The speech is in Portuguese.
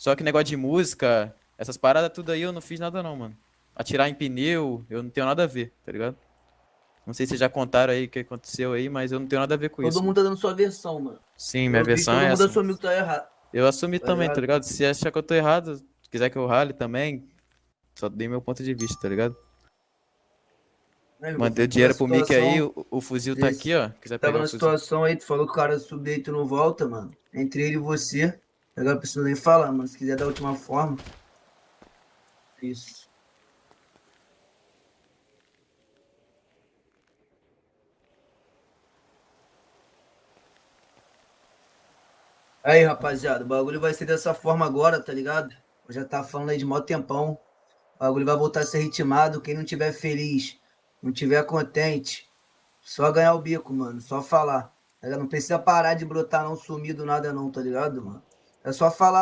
Só que negócio de música, essas paradas tudo aí eu não fiz nada não, mano. Atirar em pneu, eu não tenho nada a ver, tá ligado? Não sei se já contaram aí o que aconteceu aí, mas eu não tenho nada a ver com Todo isso. mundo tá dando sua versão, mano. Sim, minha Eu versão todo é mundo essa. assumiu que tá errado. Eu assumi Tá também, tá ligado? ligado? Se achar que eu tô errado, se quiser que eu rale também, só dei meu ponto de vista, tá ligado? Mandei o Tava dinheiro pro Mickey aí, o, o fuzil tá aqui, ó. Quiser Tava na situação aí, tu falou que o cara subir e tu não volta, mano. Entre ele e você. Agora não preciso nem falar, mano. Se quiser dar a última forma. Isso. Aí, rapaziada, o bagulho vai ser dessa forma agora, tá ligado? Eu já tava falando aí de mó tempão. O bagulho vai voltar a ser ritmado. Quem não tiver feliz, não tiver contente, só ganhar o bico, mano. Só falar. tá? Não precisa parar de brotar, não, sumir do nada, não, tá ligado, mano? É só falar.